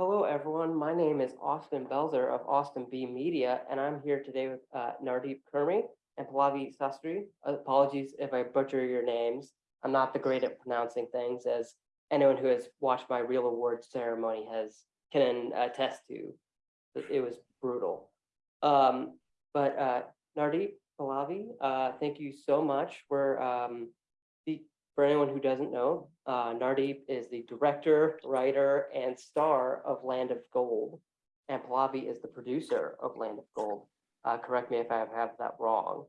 Hello, everyone. My name is Austin Belzer of Austin B Media, and I'm here today with uh, Nardeep Khurmi and Pallavi Sastry. Apologies if I butcher your names. I'm not the great at pronouncing things, as anyone who has watched my real awards ceremony has can attest to. It was brutal. Um, but uh, Nardeep, Pallavi, uh, thank you so much for um, for anyone who doesn't know, uh, Nardeep is the director, writer, and star of Land of Gold, and Pallavi is the producer of Land of Gold. Uh, correct me if I have that wrong.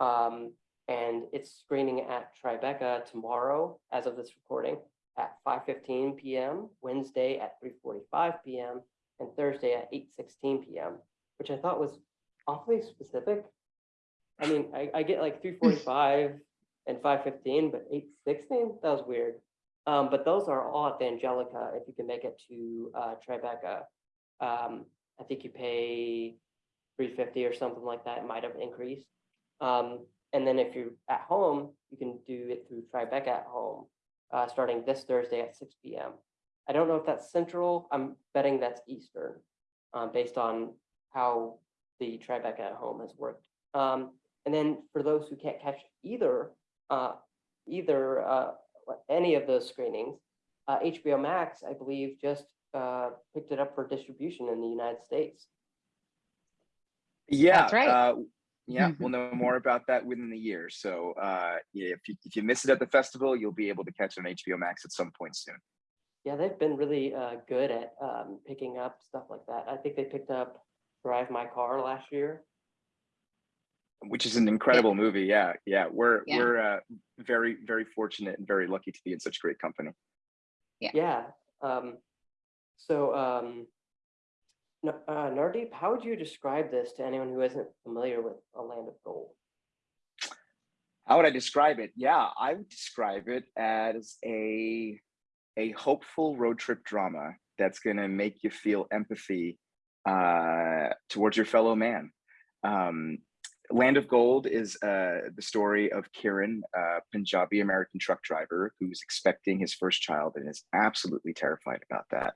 Um, and it's screening at Tribeca tomorrow, as of this recording, at 5.15 p.m., Wednesday at 3.45 p.m., and Thursday at 8.16 p.m., which I thought was awfully specific. I mean, I, I get like 3.45 and 515, but 816, that was weird. Um, but those are all at the Angelika if you can make it to uh, Tribeca. Um, I think you pay 350 or something like that. It might have increased. Um, and then if you're at home, you can do it through Tribeca at home, uh, starting this Thursday at 6 p.m. I don't know if that's central. I'm betting that's Eastern, um, based on how the Tribeca at home has worked. Um, and then for those who can't catch either uh, either uh, any of those screenings. Uh, HBO Max, I believe, just uh, picked it up for distribution in the United States. Yeah, That's right. uh, yeah, we'll know more about that within the year. So uh, if you, if you miss it at the festival, you'll be able to catch it on HBO Max at some point soon. Yeah, they've been really uh, good at um, picking up stuff like that. I think they picked up Drive My Car last year. Which is an incredible movie. Yeah, yeah, we're Yeah. we're uh, very very fortunate and very lucky to be in such great company. Yeah. Yeah. Um, so, um, uh, Nardeep, how would you describe this to anyone who isn't familiar with A Land of Gold? How would I describe it? Yeah, I would describe it as a a hopeful road trip drama that's going to make you feel empathy uh, towards your fellow man. Um, Land of Gold is uh, the story of Kiran, a Punjabi American truck driver who's expecting his first child and is absolutely terrified about that.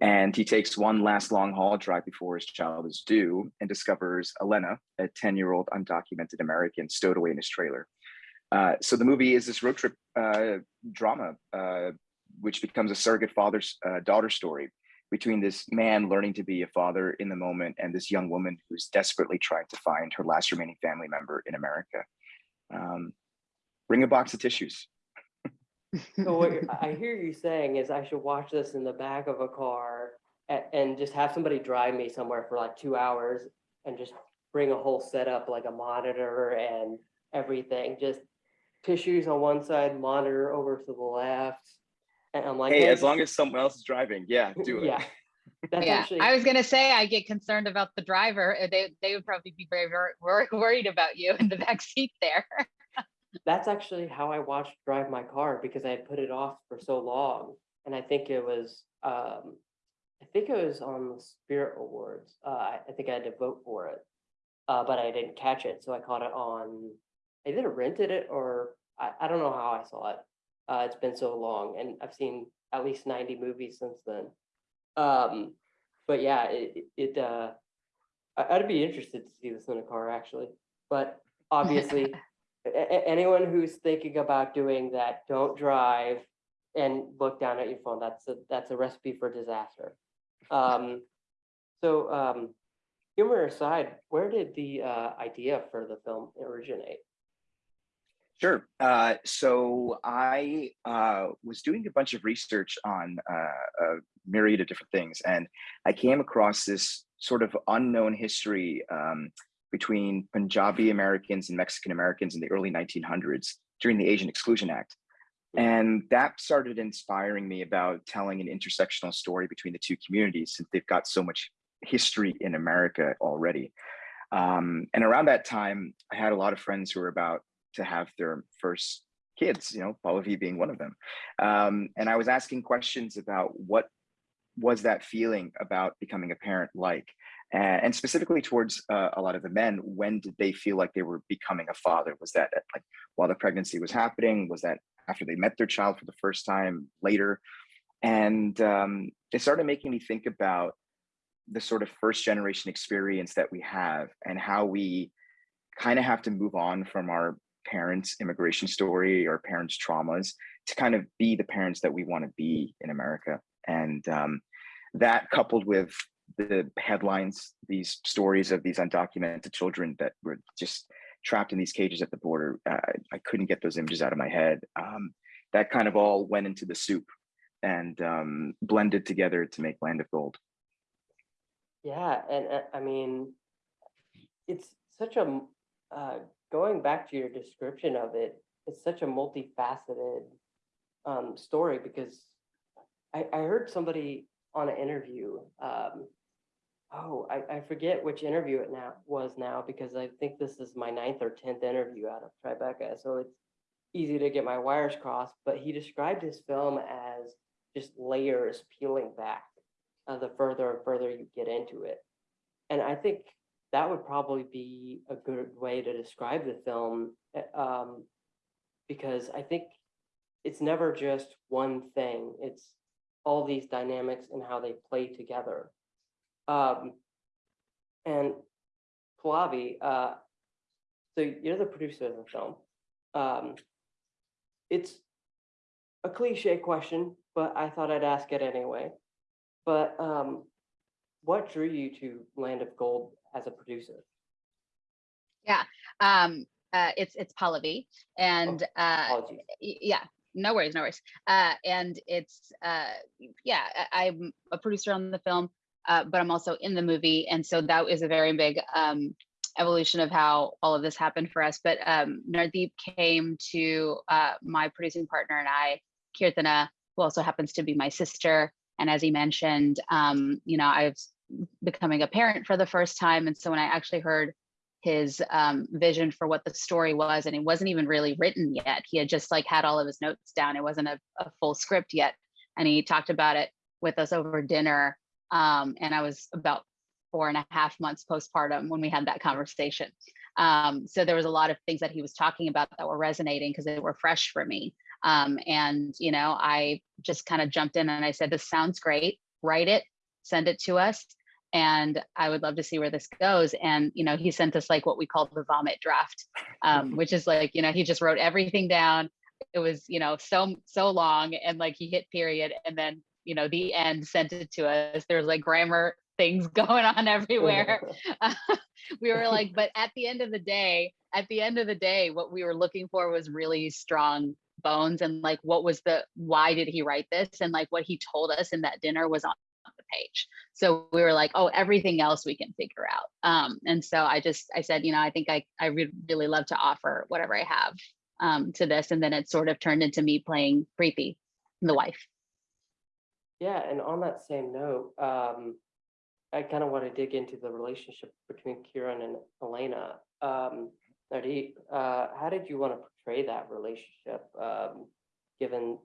And he takes one last long haul drive before his child is due and discovers Elena, a 10 year old undocumented American, stowed away in his trailer. Uh, so the movie is this road trip uh, drama, uh, which becomes a surrogate father's uh, daughter story between this man learning to be a father in the moment and this young woman who's desperately trying to find her last remaining family member in America. Um, bring a box of tissues. So what I hear you saying is I should watch this in the back of a car and, and just have somebody drive me somewhere for like two hours and just bring a whole setup like a monitor and everything, just tissues on one side, monitor over to the left. And I'm like, Hey, "Hey, as long as someone else is driving, yeah, do it. Yeah. That's Yeah, actually, I was gonna say, I get concerned about the driver. uh, They, they would probably be very, very worried about you in the back seat there. that's actually how I watched Drive My Car because I had put it off for so long. And I think it was, um, I think it was on the Spirit Awards. Uh, I I think I had to vote for it. Uh, but I didn't catch it, so I caught it on, I either rented it or I, I don't know how I saw it. Uh, it's been so long and I've seen at least ninety movies since then. Um, but yeah, it, it, uh, I'd be interested to see this in a car actually, but obviously anyone who's thinking about doing that, don't drive and look down at your phone. That's a, that's a recipe for disaster. Um, so, um, humor aside, where did the, uh, idea for the film originate? Sure. Uh, so I uh, was doing a bunch of research on uh, a myriad of different things, and I came across this sort of unknown history um, between Punjabi Americans and Mexican Americans in the early 1900s during the Asian Exclusion Act. And that started inspiring me about telling an intersectional story between the two communities since they've got so much history in America already. Um, and around that time, I had a lot of friends who were about to have their first kids, you know, Pallavi being one of them. Um, and I was asking questions about what was that feeling about becoming a parent like? And, specifically towards uh, a lot of the men, when did they feel like they were becoming a father? Was that at, like while the pregnancy was happening? Was that after they met their child for the first time later? And um, it started making me think about the sort of first generation experience that we have and how we kind of have to move on from our parents' immigration story or parents' traumas to kind of be the parents that we want to be in America. And um, that coupled with the headlines, these stories of these undocumented children that were just trapped in these cages at the border, uh, I couldn't get those images out of my head. Um, that kind of all went into the soup and um, blended together to make Land of Gold. Yeah, and uh, I mean, it's such a uh, going back to your description of it, it's such a multifaceted um, story because I, I heard somebody on an interview, um, oh, I, I forget which interview it now was now because I think this is my ninth or tenth interview out of Tribeca, so it's easy to get my wires crossed, but he described his film as just layers peeling back uh, the further and further you get into it. And I think that would probably be a good way to describe the film, uh, um, because I think it's never just one thing. It's all these dynamics and how they play together. Um, and Pallavi, uh, so you're the producer of the film. Um, it's a cliche question, but I thought I'd ask it anyway. But um, what drew you to Land of Gold as a producer? Yeah, um, uh, it's, it's Pallavi and, uh, yeah, no worries, no worries. Uh, and it's, uh, yeah, I, I'm a producer on the film, uh, but I'm also in the movie. And so that is a very big, um, evolution of how all of this happened for us. But, um, Nardeep came to, uh, my producing partner and I, Kirtana, who also happens to be my sister. And as he mentioned, um, you know, I was becoming a parent for the first time. And so when I actually heard his um, vision for what the story was, and it wasn't even really written yet. He had just like had all of his notes down. It wasn't a, a full script yet, and he talked about it with us over dinner. Um, and I was about four and a half months postpartum when we had that conversation. Um, so there was a lot of things that he was talking about that were resonating because they were fresh for me. Um, and you know, I just kind of jumped in and I said, "This sounds great. Write it, send it to us." And I would love to see where this goes. And you know, he sent us like what we call the vomit draft, um, which is like you know he just wrote everything down. It was you know so so long, and like he hit period, and then you know the end sent it to us. There's like grammar things going on everywhere. we were like, but at the end of the day, at the end of the day, what we were looking for was really strong bones and like what was the why did he write this and like what he told us in that dinner was on page. So we were like, oh, everything else we can figure out. Um, and so I just, I said, you know, I think I, I would really love to offer whatever I have um, to this. And then it sort of turned into me playing Preeti, the wife. Yeah, and on that same note, um, I kind of want to dig into the relationship between Kiran and Elena. Um, Nardeep, uh, how did you want to portray that relationship? Um, given,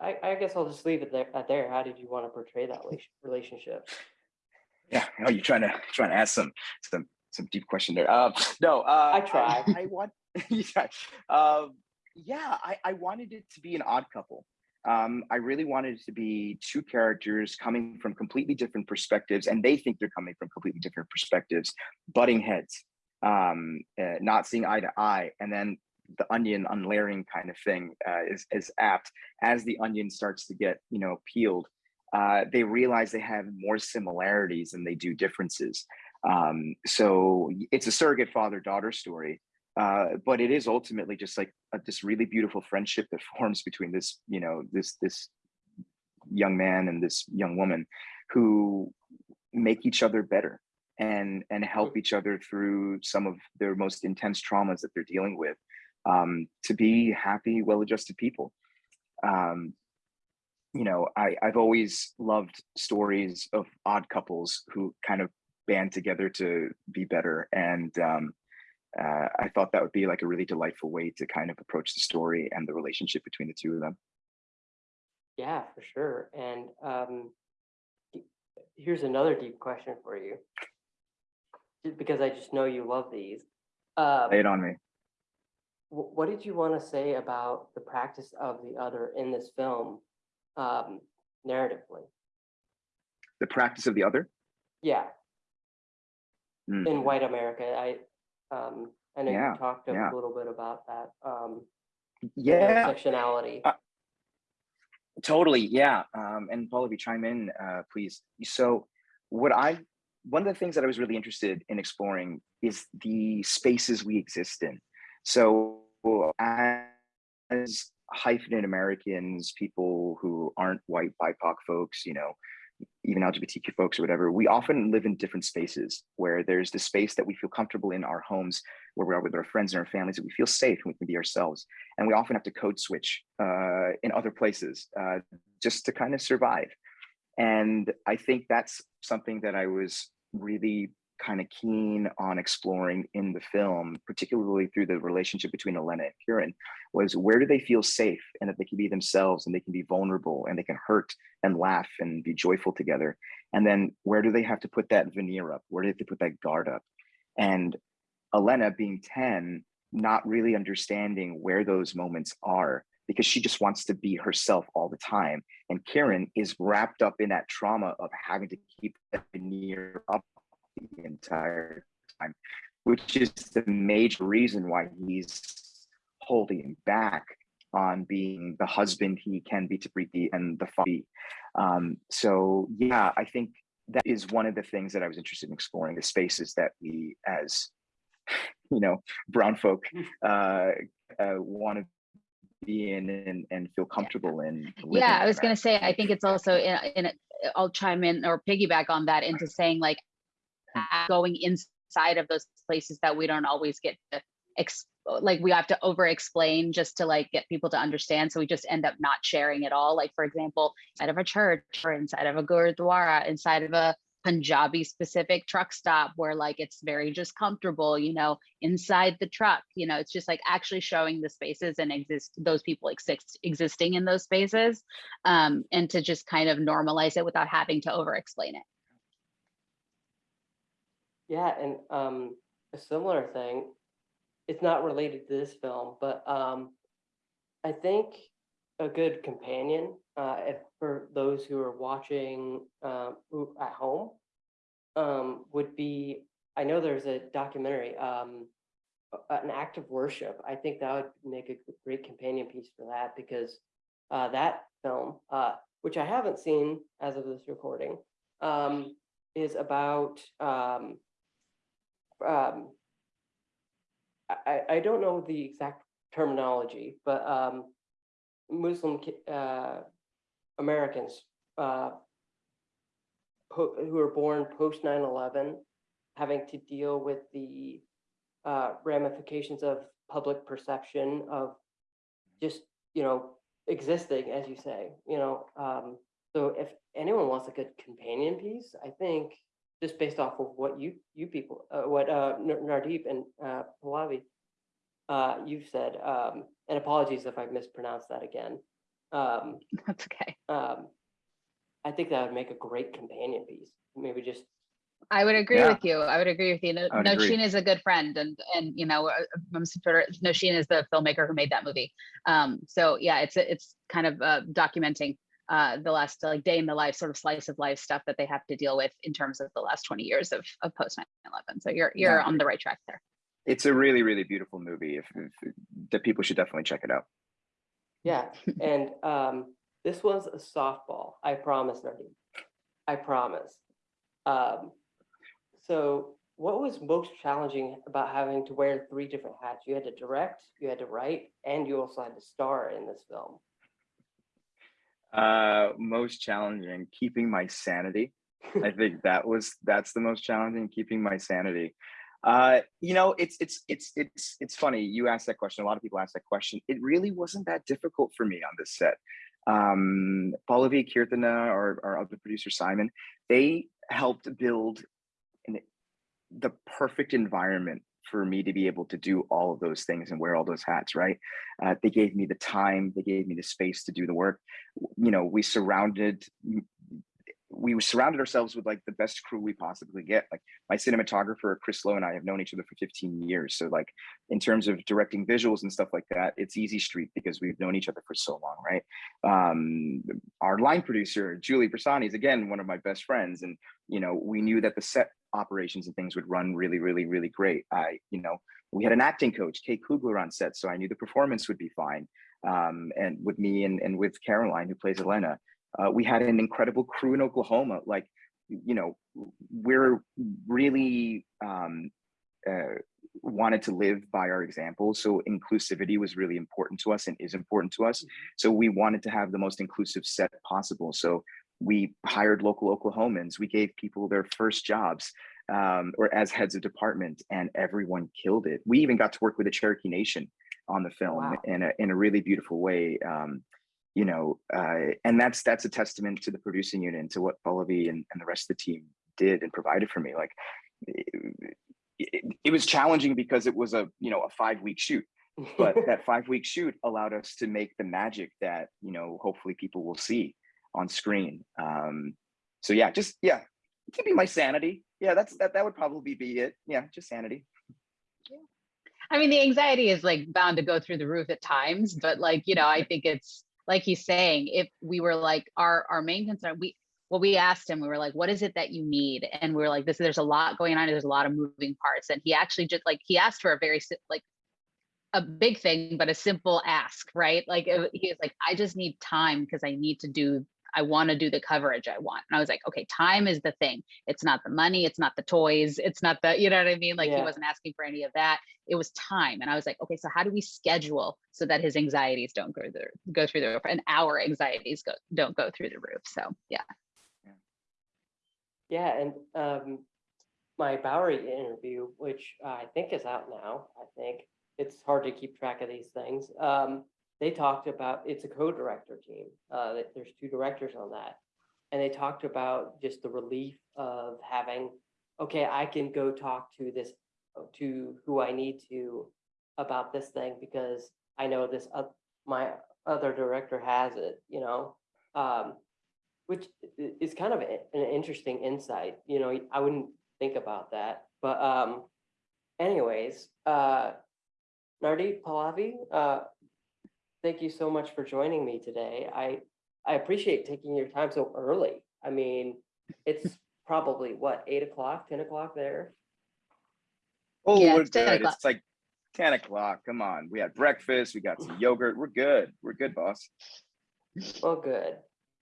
I, I guess I'll just leave it there. At there, how did you want to portray that relationship? Yeah, oh, you're trying to trying to ask some some some deep question there. Um, no, uh, I try. I, I want, yeah, um, yeah, I, I wanted it to be an odd couple. Um, I really wanted it to be two characters coming from completely different perspectives, and they think they're coming from completely different perspectives, butting heads, um, uh, not seeing eye to eye, and then the onion unlayering kind of thing uh, is is apt as the onion starts to get you know peeled. Uh, they realize they have more similarities than they do differences. Um, so it's a surrogate father daughter story, uh, but it is ultimately just like a, this really beautiful friendship that forms between this, you know, this this young man and this young woman who make each other better and and help each other through some of their most intense traumas that they're dealing with um, to be happy, well-adjusted people. Um, you know, I, I've always loved stories of odd couples who kind of band together to be better. And um, uh, I thought that would be like a really delightful way to kind of approach the story and the relationship between the two of them. Yeah, for sure. And um, here's another deep question for you, because I just know you love these. Um, Lay it on me. Wh- what did you want to say about the practice of the other in this film? Um, narratively. The practice of the other. Yeah, Mm. in white America, I, um, I know Yeah, you talked a yeah. little bit about that, um, Yeah, intersectionality. Uh, Totally, yeah. Um, and Paul, if you chime in, uh, please. So, what I one of the things that I was really interested in exploring is the spaces we exist in. So, as hyphenate Americans, people who aren't white BIPOC folks, you know, even LGBTQ folks or whatever, we often live in different spaces where there's the space that we feel comfortable in our homes, where we are with our friends and our families, that we feel safe and we can be ourselves. And we often have to code switch uh, in other places uh, just to kind of survive. And I think that's something that I was really kind of keen on exploring in the film, particularly through the relationship between Elena and Kiran, was where do they feel safe and that they can be themselves and they can be vulnerable and they can hurt and laugh and be joyful together. And then where do they have to put that veneer up? Where do they have to put that guard up? And Elena being 10, not really understanding where those moments are because she just wants to be herself all the time. And Kiran is wrapped up in that trauma of having to keep that veneer up the entire time, which is the major reason why he's holding back on being the husband he can be to Preeti and the father. Um, so yeah, I think that is one of the things that I was interested in exploring the spaces that we as you know brown folk uh, uh want to be in and, and feel comfortable in Yeah, I was gonna say, I think it's also in, in, a- I'll chime in or piggyback on that into saying like going inside of those places that we don't always get to like we have to over explain just to like get people to understand. So we just end up not sharing at all. Like for example, inside of a church or inside of a gurdwara, inside of a Punjabi specific truck stop where like it's very just comfortable, you know, inside the truck, you know, it's just like actually showing the spaces and exist those people exist existing in those spaces um, and to just kind of normalize it without having to over explain it. Yeah, and um, a similar thing, it's not related to this film, but um, I think a good companion, uh, if for those who are watching uh, at home, um, would be, I know there's a documentary, um, an act of worship. I think that would make a great companion piece for that because uh, that film, uh, which I haven't seen as of this recording, um, is about um, um, I, I- don't know the exact terminology, but um, Muslim uh, Americans uh, who, are born post 9/11 having to deal with the uh, ramifications of public perception of just you know existing, as you say, you know. Um, so if anyone wants a good companion piece, I think just based off of what you you people, uh, what uh, Nardeep and uh, Pallavi, uh, you've said, um, and apologies if I mispronounced that again. Um, That's okay. um, I think that would make a great companion piece. Maybe just I would agree Yeah. with you. I would agree with you. No, I. Nosheen is a good friend, and and you know, uh, I'm super. Nosheen is the filmmaker who made that movie. Um, so yeah, it's it's kind of uh, documenting uh, the last like day in the life, sort of slice of life stuff that they have to deal with in terms of the last 20 years of of post 9/11. So you're you're Yeah. on the right track there. It's a really, really beautiful movie. If, if that people should definitely check it out. Yeah, and um, this was a softball. I promise, Nardeep. I promise. Um, so, what was most challenging about having to wear three different hats? You had to direct, you had to write, and you also had to star in this film. Uh, most challenging, keeping my sanity. I think that was that's the most challenging, keeping my sanity. Uh, you know, it's it's it's it's it's funny. You asked that question. A lot of people ask that question. It really wasn't that difficult for me on this set. Um, Pallavi Kirtana or our other producer Simon, they helped build an, the perfect environment for me to be able to do all of those things and wear all those hats. Right? Uh, they gave me the time. They gave me the space to do the work. You know, we surrounded we surrounded ourselves with like the best crew we possibly get. Like my cinematographer, Chris Lowe and I have known each other for 15 years. So like in terms of directing visuals and stuff like that, it's easy street because we've known each other for so long, right? Um, our line producer, Julie Bersani is again, one of my best friends. And, you know, we knew that the set operations and things would run really, really, really great. I, you know, we had an acting coach, Kate Kugler on set. So I knew the performance would be fine. Um, and with me and, and with Caroline, who plays Elena, uh, we had an incredible crew in Oklahoma. Like, you know, we're really um, uh, wanted to live by our example. So inclusivity was really important to us and is important to us. So we wanted to have the most inclusive set possible. So we hired local Oklahomans. We gave people their first jobs um, or as heads of department and everyone killed it. We even got to work with the Cherokee Nation on the film Wow. in, a, in a really beautiful way. Um, you know, uh, and that's that's a testament to the producing unit and to what Pallavi and, and the rest of the team did and provided for me. Like it, it, it was challenging because it was a you know a five week shoot, but that five week shoot allowed us to make the magic that you know hopefully people will see on screen. Um, so yeah, just yeah, keeping my sanity. Yeah, that's that that would probably be it. Yeah, just sanity. I mean, the anxiety is like bound to go through the roof at times, but like, you know, I think it's like he's saying, if we were like our our main concern, we well, we asked him, we were like, what is it that you need? And we were like, this there's a lot going on, there's a lot of moving parts. And he actually just like he asked for a very like a big thing, but a simple ask, right? Like he was like, I just need time because I need to do, I want to do the coverage I want. And I was like, okay, time is the thing. It's not the money, it's not the toys, it's not the, you know what I mean? Like he wasn't asking for any of that. It was time. And I was like, okay, so how do we schedule so that his anxieties don't go the go through the roof and our anxieties go don't go through the roof. So yeah. Yeah, and um, my Bowery interview, which I think is out now, I think it's hard to keep track of these things. Um, they talked about it's a co-director team. Uh, there's two directors on that, and they talked about just the relief of having, okay, I can go talk to this, to who I need to about this thing because I know this, uh, my other director has it, you know. Um, which is kind of an interesting insight, you know, I wouldn't think about that, but um, anyways, uh, Nardeep Pallavi, uh, thank you so much for joining me today. I, I appreciate taking your time so early. I mean, it's probably what, eight o'clock, ten o'clock there? Oh, Yeah, we're it's 10 good. It's like 10 o'clock. Come on. We had breakfast. We got some yogurt. We're good. We're good, boss. Well, good.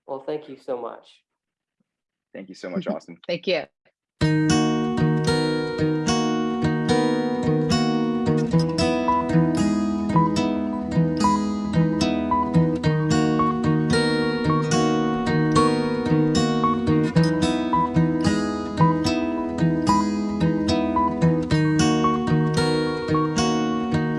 Well, thank you so much. Thank you so much, Austin. Thank you.